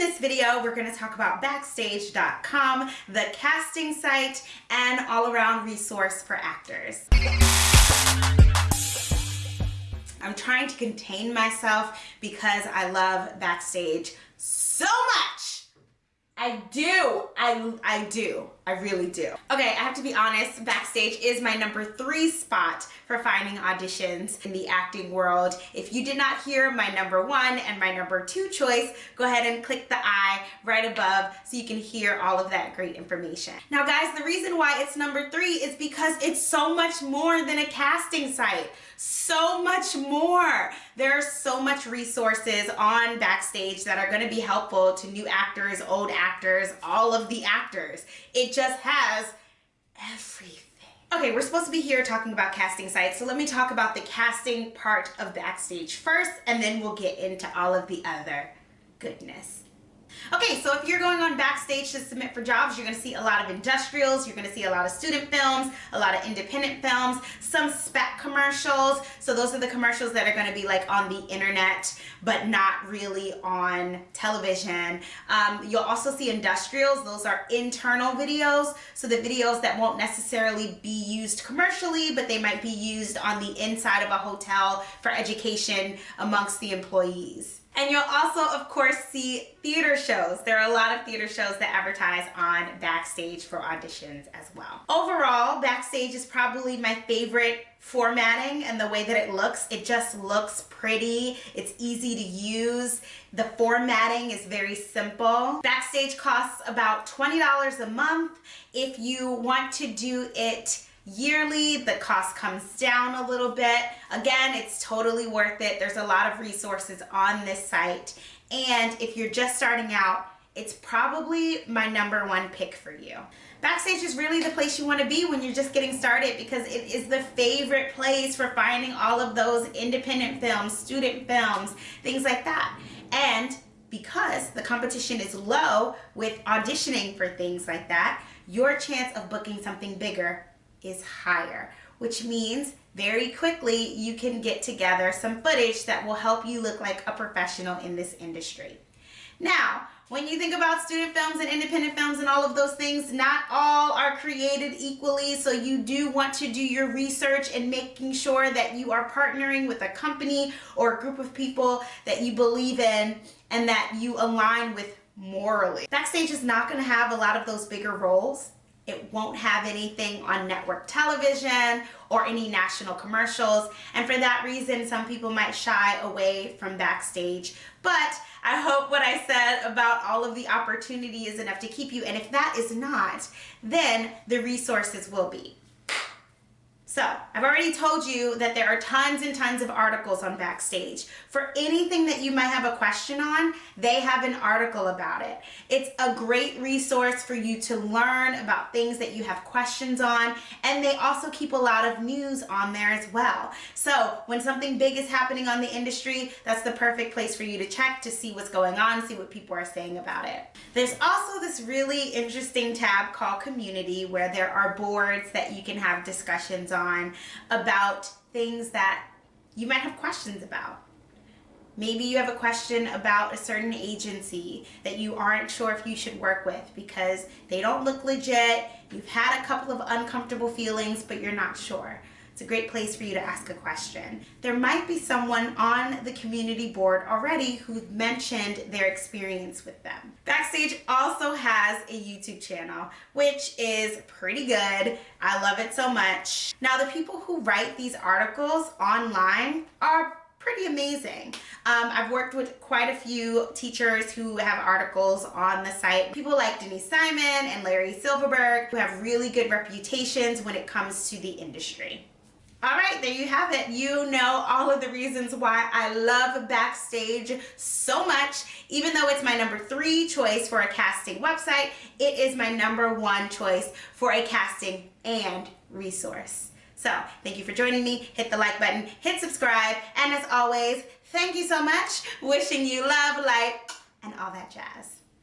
this video, we're gonna talk about Backstage.com, the casting site, and all-around resource for actors. I'm trying to contain myself because I love Backstage so much. I do. I, I do. I really do. Okay, I have to be honest, Backstage is my number three spot for finding auditions in the acting world. If you did not hear my number one and my number two choice, go ahead and click the I right above so you can hear all of that great information. Now guys, the reason why it's number three is because it's so much more than a casting site so much more. There's so much resources on Backstage that are going to be helpful to new actors, old actors, all of the actors. It just has everything. Okay, we're supposed to be here talking about casting sites, so let me talk about the casting part of Backstage first, and then we'll get into all of the other goodness. Okay, so if you're going on Backstage to submit for jobs, you're gonna see a lot of industrials, you're gonna see a lot of student films, a lot of independent films, some spec commercials. So those are the commercials that are gonna be like on the internet, but not really on television. Um, you'll also see industrials, those are internal videos. So the videos that won't necessarily be used commercially, but they might be used on the inside of a hotel for education amongst the employees. And you'll also, of course, see theater shows. There are a lot of theater shows that advertise on Backstage for auditions as well. Overall, Backstage is probably my favorite formatting and the way that it looks. It just looks pretty. It's easy to use. The formatting is very simple. Backstage costs about $20 a month. If you want to do it yearly the cost comes down a little bit. Again it's totally worth it. There's a lot of resources on this site. And if you're just starting out it's probably my number one pick for you. Backstage is really the place you want to be when you're just getting started because it is the favorite place for finding all of those independent films student films things like that. And because the competition is low with auditioning for things like that your chance of booking something bigger is higher, which means very quickly you can get together some footage that will help you look like a professional in this industry. Now, when you think about student films and independent films and all of those things, not all are created equally. So you do want to do your research and making sure that you are partnering with a company or a group of people that you believe in and that you align with morally. Backstage is not going to have a lot of those bigger roles it won't have anything on network television or any national commercials. And for that reason, some people might shy away from Backstage. But I hope what I said about all of the opportunity is enough to keep you. And if that is not, then the resources will be. So I've already told you that there are tons and tons of articles on Backstage. For anything that you might have a question on, they have an article about it. It's a great resource for you to learn about things that you have questions on, and they also keep a lot of news on there as well. So when something big is happening on the industry, that's the perfect place for you to check to see what's going on, see what people are saying about it. There's also this really interesting tab called Community where there are boards that you can have discussions on on about things that you might have questions about. Maybe you have a question about a certain agency that you aren't sure if you should work with because they don't look legit, you've had a couple of uncomfortable feelings, but you're not sure. It's a great place for you to ask a question. There might be someone on the community board already who mentioned their experience with them. Backstage also has a YouTube channel, which is pretty good. I love it so much. Now, the people who write these articles online are pretty amazing. Um, I've worked with quite a few teachers who have articles on the site. People like Denise Simon and Larry Silverberg who have really good reputations when it comes to the industry. All right, there you have it. You know all of the reasons why I love Backstage so much. Even though it's my number three choice for a casting website, it is my number one choice for a casting and resource. So thank you for joining me. Hit the like button, hit subscribe, and as always, thank you so much. Wishing you love, light, and all that jazz.